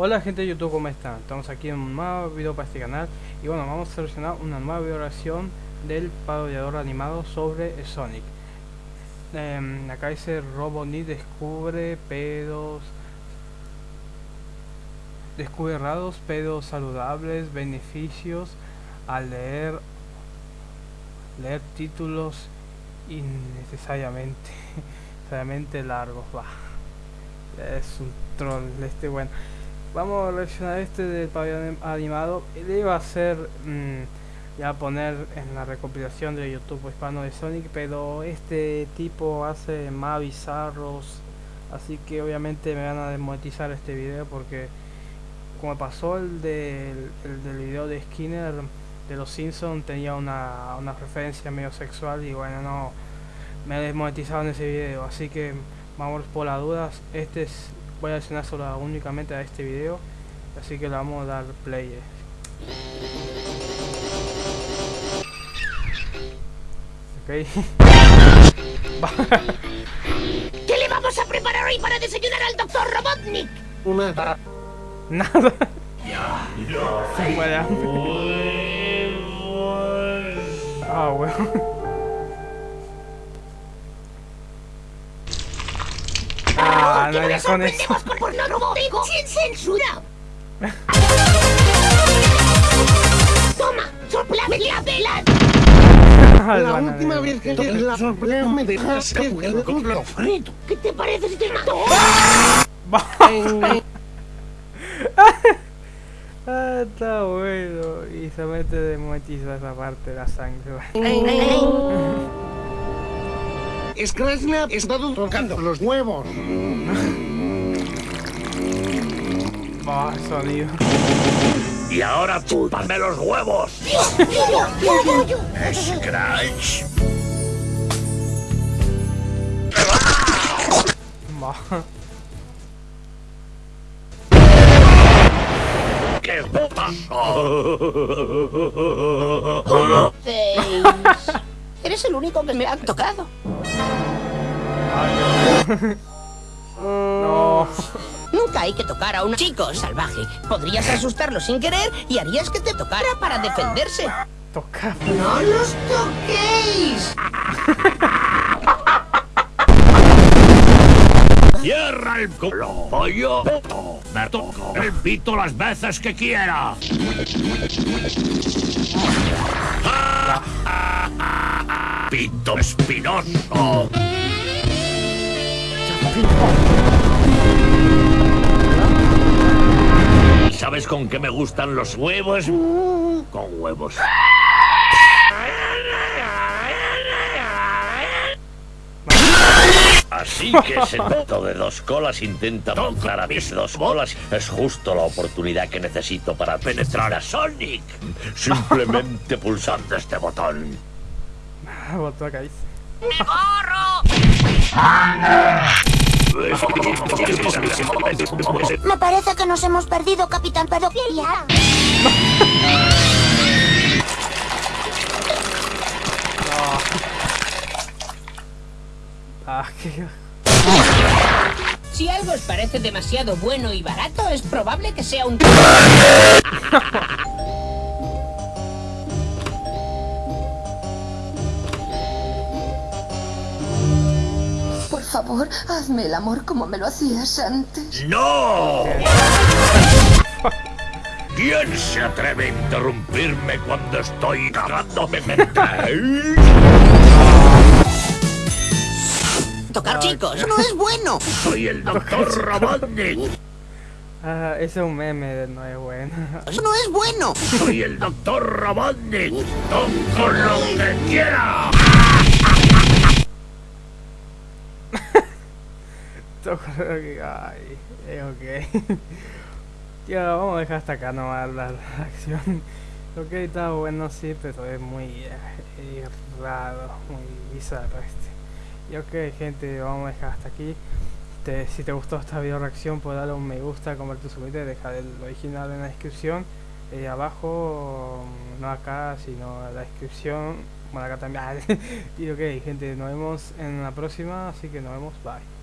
Hola gente de YouTube, ¿cómo están? Estamos aquí en un nuevo video para este canal. Y bueno, vamos a seleccionar una nueva videoreacción del parodiador animado sobre Sonic. Eh, Acá dice Robotnik descubre pedos Descubre errados, pedos saludables, beneficios al leer leer títulos innecesariamente necesariamente largos va es un troll este bueno vamos a reaccionar este del pabellón animado. Le iba a hacer mm, ya poner en la recopilación de youtube hispano de sonic pero este tipo hace más bizarros así que obviamente me van a desmonetizar este video porque como pasó el el del video de skinner de los Simpsons tenía una, una referencia medio sexual y bueno no me desmonetizaron ese video. Así que vamos por las dudas. Este es voy a accionar solo únicamente a este video así que le vamos a dar play ok. ¿Qué le vamos a preparar hoy para desayunar al doctor Robotnik? Una nada. Se muere hambre. Ah, bueno. Ah, no, ya con eso. por, por no robótico sin censura. Toma, soplame la vela. La última vez que te la soplé me dejaste el culo frito. ¿Qué te parece si te mato? Ah, está bueno. Y se mete de monetiza esa parte de la sangre. Scratchnap está tocando los huevos. Va, sonido. Y ahora tú, dame los huevos. Scratch. Va. ¿Qué. Eres el único que me ha tocado. No. Nunca hay que tocar a un chico salvaje. Podrías asustarlo sin querer y harías que te tocara para defenderse. Toca. ¡No los toquéis! Cierra el culo. O yo me toco el pito las veces que quiera. Pito espinoso. Sabes con qué me gustan los huevos? Con huevos. Así que ese tonto de dos colas intenta montar a mis dos bolas. Es justo la oportunidad que necesito para penetrar a Sonic. Simplemente pulsando este botón. Botó acá dice. ¡Me parece que nos hemos perdido, Capitán Pedofilia. Ah, qué. Si algo os parece demasiado bueno y barato, es probable que sea un... favor, hazme el amor como me lo hacías antes. ¡No! ¿Quién se atreve a interrumpirme cuando estoy cagándome mente? Tocar chicos no es bueno. Soy el doctor Robotnik. Ah, ese es un meme, no es bueno. Eso no es bueno. Soy el doctor Robotnik. Toco lo que quiera. Eh, ok. Tío, vamos a dejar hasta acá nomás la, la acción. Ok, está bueno, sí, pero es muy eh, raro, muy bizarro este. Y ok, gente, vamos a dejar hasta aquí. Te- si te gustó esta video reacción, puedes darle un me gusta, compartir, suscribirte, dejar el original en la descripción. Eh, abajo, no acá, sino en la descripción. Bueno, acá también. y ok, gente, nos vemos en la próxima, así que nos vemos, bye.